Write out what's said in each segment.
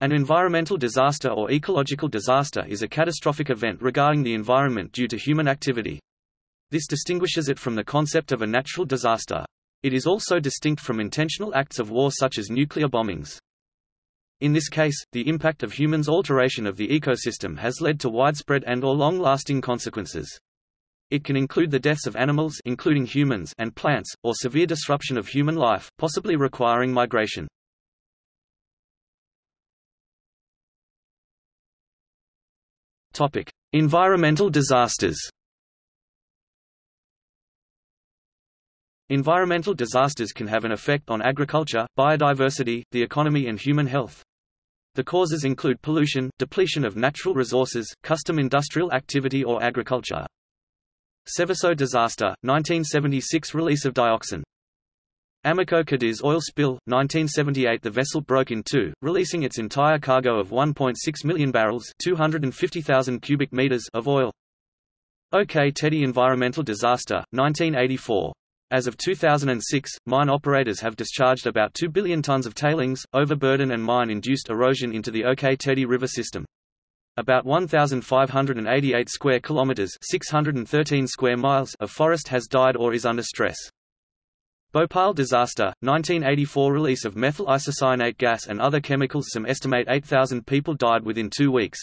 An environmental disaster or ecological disaster is a catastrophic event regarding the environment due to human activity. This distinguishes it from the concept of a natural disaster. It is also distinct from intentional acts of war such as nuclear bombings. In this case, the impact of humans' alteration of the ecosystem has led to widespread and or long-lasting consequences. It can include the deaths of animals including humans and plants, or severe disruption of human life, possibly requiring migration. Topic: Environmental disasters. Environmental disasters can have an effect on agriculture, biodiversity, the economy and human health. The causes include pollution, depletion of natural resources, custom industrial activity or agriculture. Seveso disaster, 1976 release of dioxin. Amoco Cadiz oil spill, 1978 The vessel broke in two, releasing its entire cargo of 1.6 million barrels 250,000 cubic meters of oil. Ok Tedi environmental disaster, 1984. As of 2006, mine operators have discharged about 2 billion tons of tailings, overburden and mine-induced erosion into the Ok Tedi River system. About 1,588 square kilometers (613 square miles) of forest has died or is under stress. Bhopal disaster, 1984 release of methyl isocyanate gas and other chemicals Some estimate 8,000 people died within two weeks.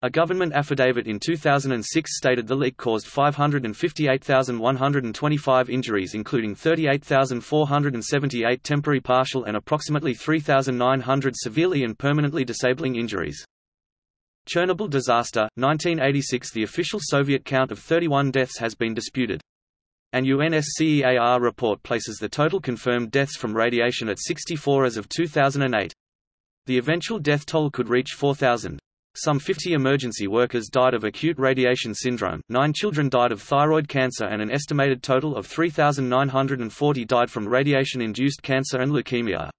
A government affidavit in 2006 stated the leak caused 558,125 injuries including 38,478 temporary partial and approximately 3,900 severely and permanently disabling injuries. Chernobyl disaster, 1986 The official Soviet count of 31 deaths has been disputed. An UNSCEAR report places the total confirmed deaths from radiation at 64 as of 2008. The eventual death toll could reach 4,000. Some 50 emergency workers died of acute radiation syndrome, nine children died of thyroid cancer and an estimated total of 3,940 died from radiation-induced cancer and leukemia.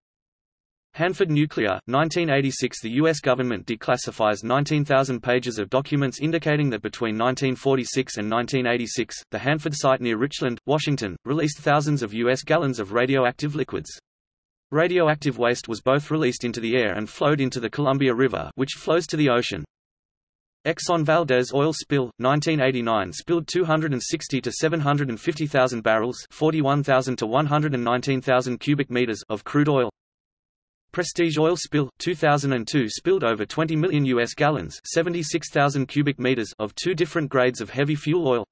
Hanford Nuclear, 1986 The U.S. government declassifies 19,000 pages of documents indicating that between 1946 and 1986, the Hanford site near Richland, Washington, released thousands of U.S. gallons of radioactive liquids. Radioactive waste was both released into the air and flowed into the Columbia River which flows to the ocean. Exxon Valdez oil spill, 1989 spilled 260 to 750,000 barrels 41,000 to 119,000 cubic meters of crude oil. Prestige oil spill, 2002 spilled over 20 million U.S. gallons 76,000 cubic meters of two different grades of heavy fuel oil.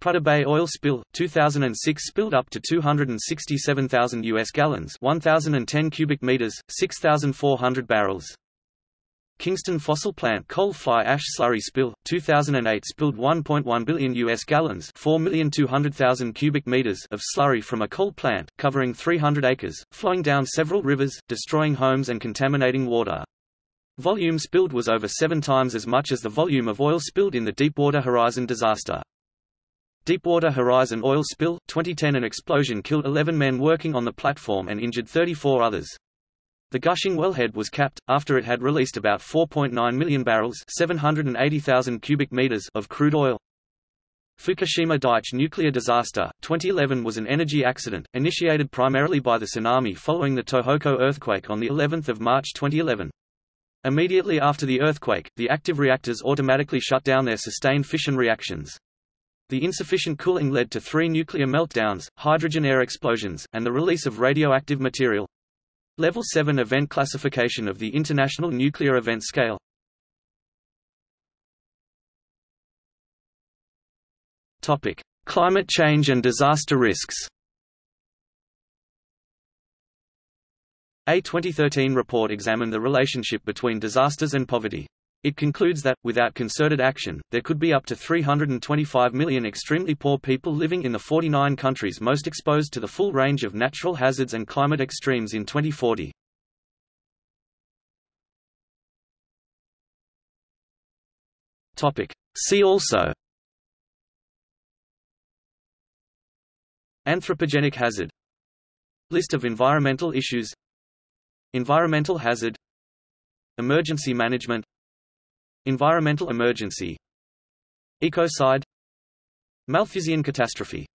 Prudhoe Bay oil spill, 2006 spilled up to 267,000 U.S. gallons 1,010 cubic meters, 6,400 barrels. Kingston fossil plant coal fly ash slurry spill, 2008 spilled 1.1 billion U.S. gallons 4,200,000 cubic meters of slurry from a coal plant, covering 300 acres, flowing down several rivers, destroying homes and contaminating water. Volume spilled was over seven times as much as the volume of oil spilled in the Deepwater Horizon disaster. Deepwater Horizon oil spill, 2010 An explosion killed 11 men working on the platform and injured 34 others. The gushing wellhead was capped, after it had released about 4.9 million barrels 780,000 cubic meters of crude oil. Fukushima Daiichi nuclear disaster, 2011 was an energy accident, initiated primarily by the tsunami following the Tohoku earthquake on of March 2011. Immediately after the earthquake, the active reactors automatically shut down their sustained fission reactions. The insufficient cooling led to three nuclear meltdowns, hydrogen air explosions, and the release of radioactive material. Level 7 event classification of the International Nuclear Event Scale Climate change and disaster risks. A 2013 report examined the relationship between disasters and poverty. It concludes that, without concerted action, there could be up to 325 million extremely poor people living in the 49 countries most exposed to the full range of natural hazards and climate extremes in 2040. See also. Anthropogenic hazard. List of environmental issues. Environmental hazard. Emergency management Environmental emergency Ecocide Malthusian catastrophe